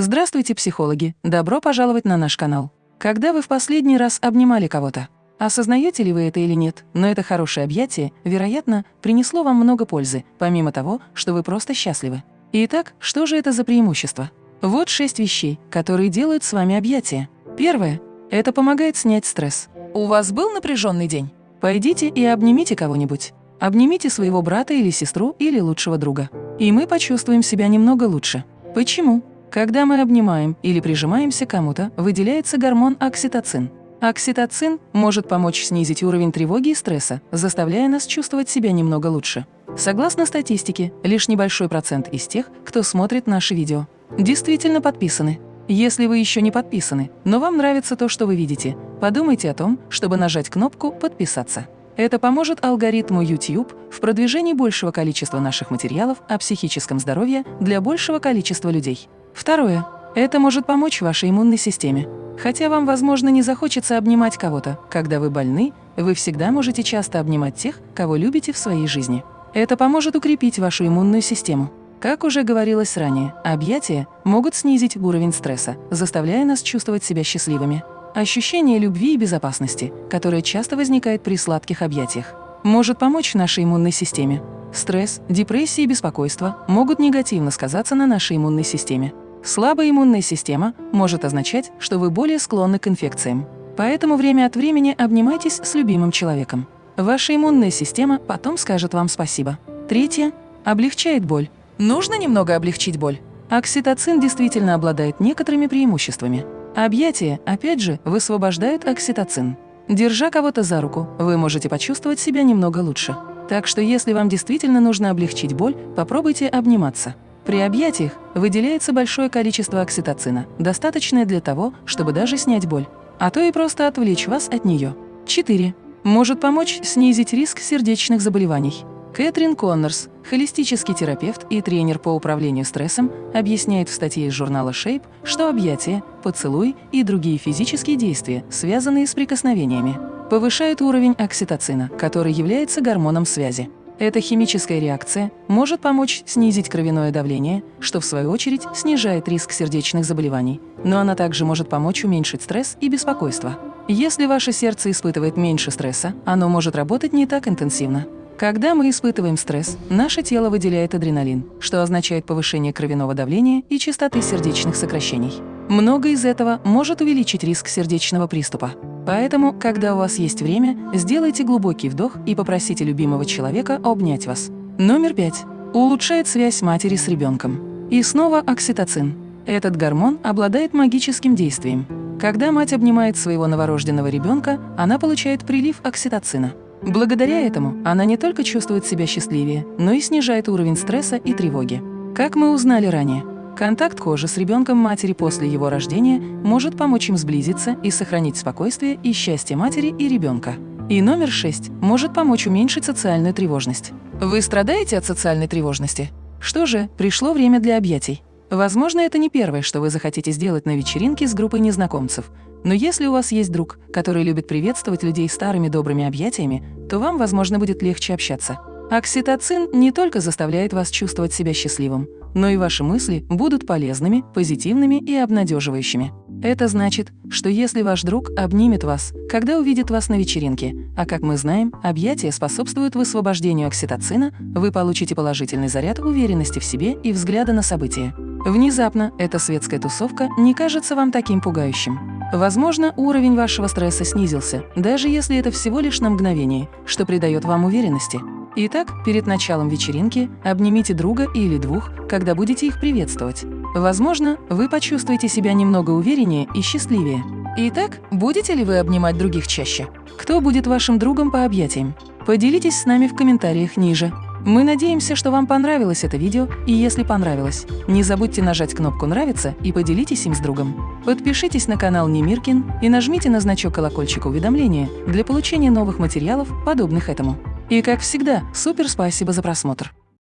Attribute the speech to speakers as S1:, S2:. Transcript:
S1: Здравствуйте, психологи! Добро пожаловать на наш канал. Когда вы в последний раз обнимали кого-то? Осознаете ли вы это или нет, но это хорошее объятие, вероятно, принесло вам много пользы, помимо того, что вы просто счастливы. Итак, что же это за преимущество? Вот шесть вещей, которые делают с вами объятия. Первое – это помогает снять стресс. У вас был напряженный день? Пойдите и обнимите кого-нибудь. Обнимите своего брата или сестру или лучшего друга. И мы почувствуем себя немного лучше. Почему? Когда мы обнимаем или прижимаемся кому-то, выделяется гормон окситоцин. Окситоцин может помочь снизить уровень тревоги и стресса, заставляя нас чувствовать себя немного лучше. Согласно статистике, лишь небольшой процент из тех, кто смотрит наши видео, действительно подписаны. Если вы еще не подписаны, но вам нравится то, что вы видите, подумайте о том, чтобы нажать кнопку «Подписаться». Это поможет алгоритму YouTube в продвижении большего количества наших материалов о психическом здоровье для большего количества людей. Второе. Это может помочь вашей иммунной системе. Хотя вам, возможно, не захочется обнимать кого-то, когда вы больны, вы всегда можете часто обнимать тех, кого любите в своей жизни. Это поможет укрепить вашу иммунную систему. Как уже говорилось ранее, объятия могут снизить уровень стресса, заставляя нас чувствовать себя счастливыми. Ощущение любви и безопасности, которое часто возникает при сладких объятиях, может помочь нашей иммунной системе. Стресс, депрессия и беспокойство могут негативно сказаться на нашей иммунной системе. Слабая иммунная система может означать, что вы более склонны к инфекциям. Поэтому время от времени обнимайтесь с любимым человеком. Ваша иммунная система потом скажет вам спасибо. Третье. Облегчает боль. Нужно немного облегчить боль. Окситоцин действительно обладает некоторыми преимуществами. Объятия, опять же, высвобождают окситоцин. Держа кого-то за руку, вы можете почувствовать себя немного лучше. Так что если вам действительно нужно облегчить боль, попробуйте обниматься. При объятиях выделяется большое количество окситоцина, достаточное для того, чтобы даже снять боль, а то и просто отвлечь вас от нее. 4. Может помочь снизить риск сердечных заболеваний. Кэтрин Коннорс, холистический терапевт и тренер по управлению стрессом, объясняет в статье из журнала Shape, что объятия, поцелуй и другие физические действия, связанные с прикосновениями, повышают уровень окситоцина, который является гормоном связи. Эта химическая реакция может помочь снизить кровяное давление, что в свою очередь снижает риск сердечных заболеваний, но она также может помочь уменьшить стресс и беспокойство. Если ваше сердце испытывает меньше стресса, оно может работать не так интенсивно. Когда мы испытываем стресс, наше тело выделяет адреналин, что означает повышение кровяного давления и частоты сердечных сокращений. Много из этого может увеличить риск сердечного приступа. Поэтому, когда у вас есть время, сделайте глубокий вдох и попросите любимого человека обнять вас. Номер пять. Улучшает связь матери с ребенком. И снова окситоцин. Этот гормон обладает магическим действием. Когда мать обнимает своего новорожденного ребенка, она получает прилив окситоцина. Благодаря этому она не только чувствует себя счастливее, но и снижает уровень стресса и тревоги. Как мы узнали ранее, Контакт кожи с ребенком матери после его рождения может помочь им сблизиться и сохранить спокойствие и счастье матери и ребенка. И номер шесть может помочь уменьшить социальную тревожность. Вы страдаете от социальной тревожности? Что же, пришло время для объятий. Возможно, это не первое, что вы захотите сделать на вечеринке с группой незнакомцев. Но если у вас есть друг, который любит приветствовать людей старыми добрыми объятиями, то вам, возможно, будет легче общаться. Окситоцин не только заставляет вас чувствовать себя счастливым, но и ваши мысли будут полезными, позитивными и обнадеживающими. Это значит, что если ваш друг обнимет вас, когда увидит вас на вечеринке, а как мы знаем, объятия способствуют высвобождению окситоцина, вы получите положительный заряд уверенности в себе и взгляда на события. Внезапно эта светская тусовка не кажется вам таким пугающим. Возможно, уровень вашего стресса снизился, даже если это всего лишь на мгновение, что придает вам уверенности. Итак, перед началом вечеринки обнимите друга или двух, когда будете их приветствовать. Возможно, вы почувствуете себя немного увереннее и счастливее. Итак, будете ли вы обнимать других чаще? Кто будет вашим другом по объятиям? Поделитесь с нами в комментариях ниже. Мы надеемся, что вам понравилось это видео, и если понравилось, не забудьте нажать кнопку «Нравится» и поделитесь им с другом. Подпишитесь на канал Немиркин и нажмите на значок колокольчика уведомления для получения новых материалов, подобных этому. И как всегда, супер спасибо за просмотр!